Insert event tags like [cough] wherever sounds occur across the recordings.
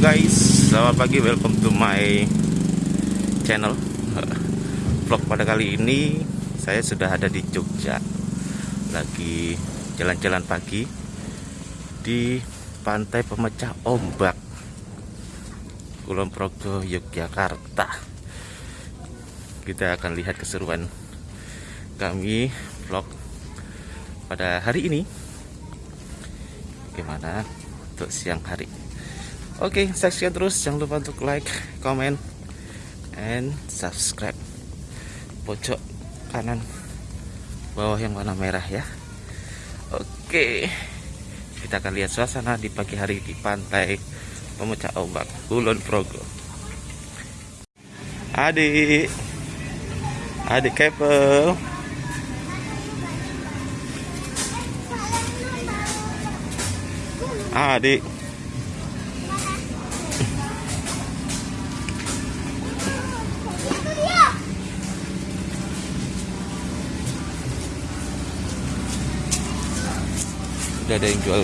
guys, selamat pagi, welcome to my channel. [laughs] Vlog pada kali ini saya sudah ada di Jogja. Lagi jalan-jalan pagi Di pantai pemecah ombak Kulon Progo, Yogyakarta. Kita akan lihat keseruan kami vlog pada hari ini. Bagaimana untuk siang hari Oke, saksikan terus. Jangan lupa untuk like, comment, and subscribe. Pojok kanan bawah yang warna merah ya. Oke, kita akan lihat suasana di pagi hari di pantai pemecah ombak Kulon Progo. Adik, adik kepel. Adik. Udah ada yang jual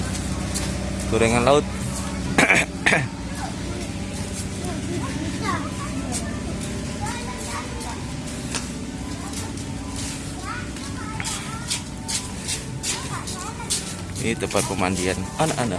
gorengan laut. Ini tempat pemandian anak-anak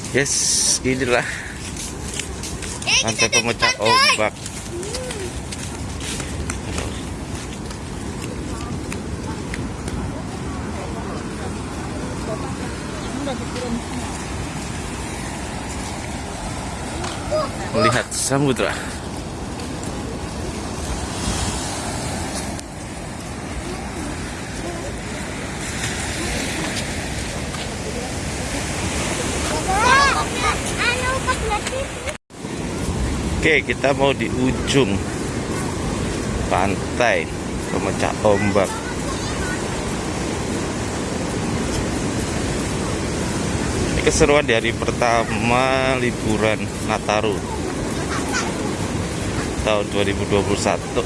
Yes, inilah pantai pemecah ombak. Melihat samudra. Oke, kita mau di ujung pantai pemecah ombak. Ini keseruan di hari pertama liburan Nataru tahun 2021.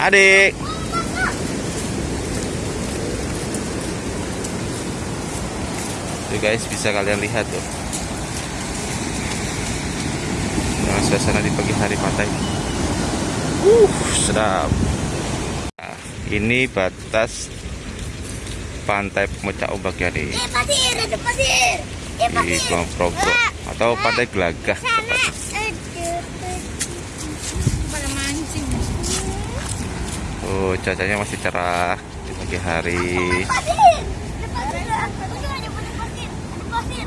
Adik. Tuh guys, bisa kalian lihat tuh. Nah, suasana di pagi hari pantai. Uh, sedap. Nah, ini batas pantai pemecah ombak ya di, Eh, pasir, ada pasir. Eh, di pasir. Kulon Progo atau pantai Gelagah. Oh, cuacanya masih cerah di pagi hari. Pasir. Ada pasir. Ada pasir. Ada pasir.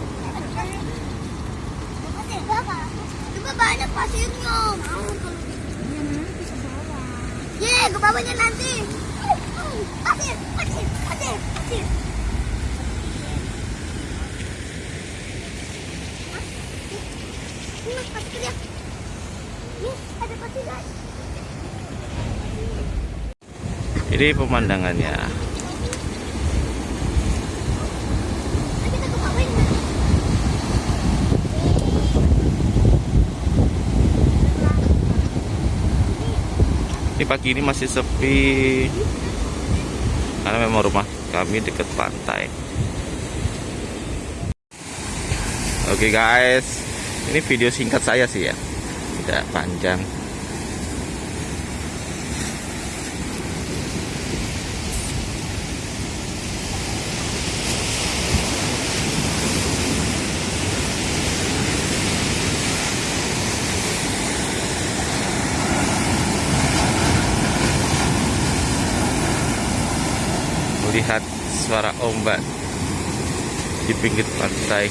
Berapa? Cuma banyak pasirnya. Kalau. Ye, ke nanti. Pasir, pasir, pasir, pasir. Ini pemandangannya. Nanti kita ke bawahnya. Ini pagi ini masih sepi karena memang rumah kami dekat pantai. Oke guys, ini video singkat saya sih ya, tidak panjang. Lihat suara ombak di pinggir pantai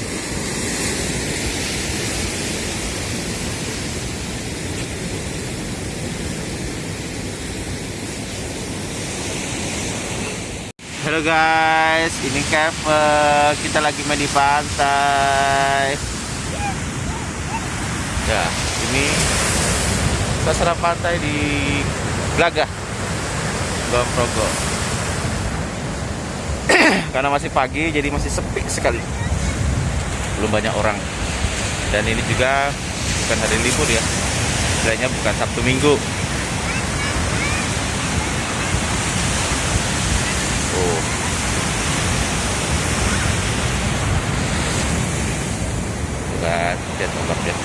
Halo guys, ini Kevin. Kita lagi main di pantai. Ya, ini suasana pantai di Kulon Progo. Karena masih pagi, jadi masih sepi sekali. Belum banyak orang. Dan ini juga bukan hari libur ya. Istilahnya bukan Sabtu Minggu. Oh. Kan, lihat ombaknya.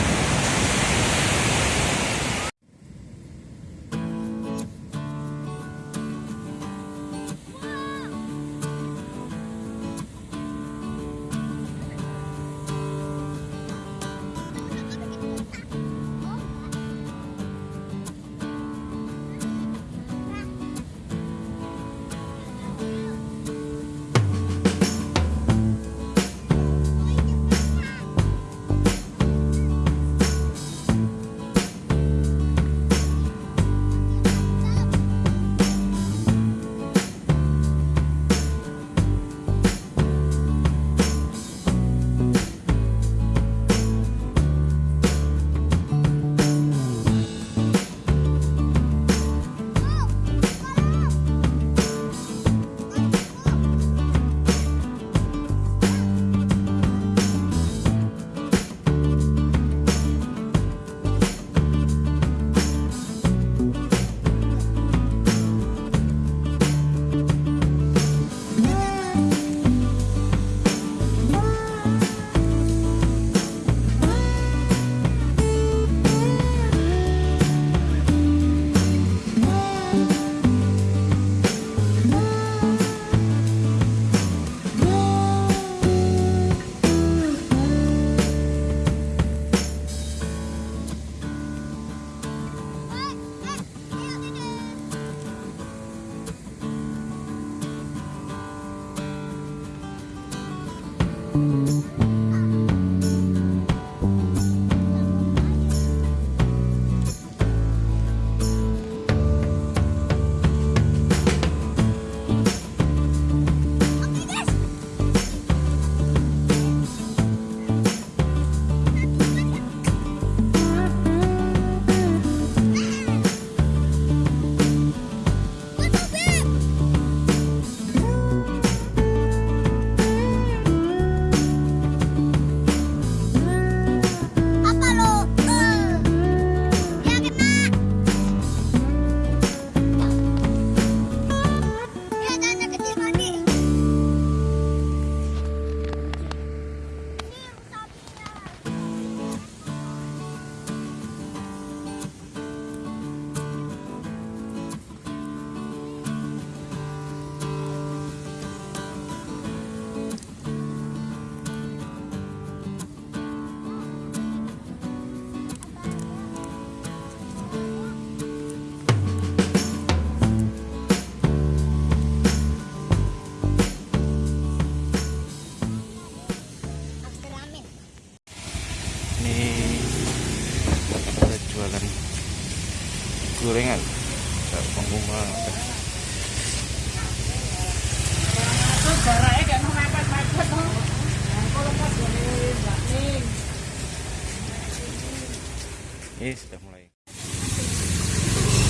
Ini sudah mulai.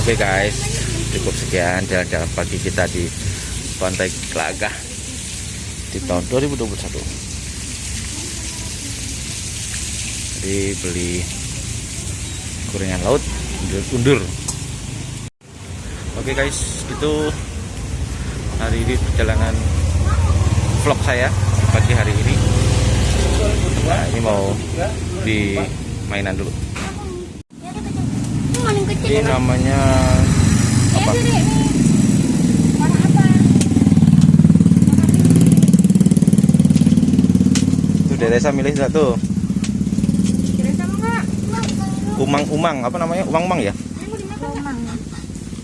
Oke guys, cukup sekian jalan-jalan pagi kita di Pantai Gelagah di tahun 2021. Jadi beli gorengan laut undur-undur. Oke guys, itu hari ini perjalanan vlog saya pagi hari ini. Nah, ini mau di mainan dulu. Ya, dia kecil. Ini namanya Ya, apa? Tuh Desa milih nggak enggak? Umang-umang, apa namanya? Umang-umang ya? Ini mau dimakan.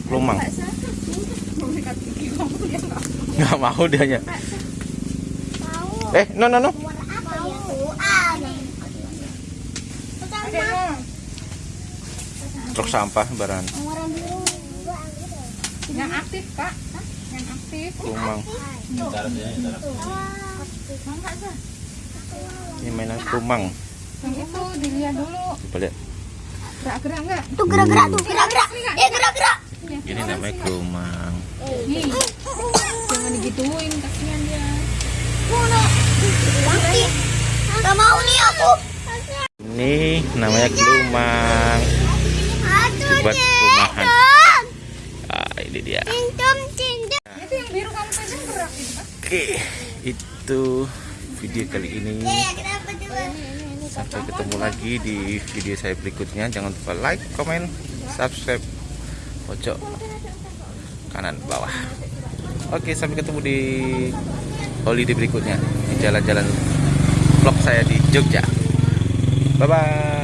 Lumang. Enggak, satu. Mau dia enggak. nggak mau dianya Mau. eh no no no? Truk sampah biru. Yang aktif, Kak. Yang aktif. kumang ini mainan kumang Yang itu dilihat dulu. coba lihat Gerak-gerak nggak? Tuh gerak-gerak tuh, gerak-gerak. Eh, gerak-gerak. ini namanya kumang Nih. Jangan digituin, kasihan dia. Gak mau nih aku. ini namanya kumang Aduh, buat rumahan. Tom. ah ini dia. Oke itu video kali ini. Eh, kenapa coba? sampai ketemu lagi di video saya berikutnya. Jangan lupa like comment subscribe. Pojok kanan bawah. Oke sampai ketemu di holiday berikutnya. Di jalan-jalan vlog saya di Jogja. Bye bye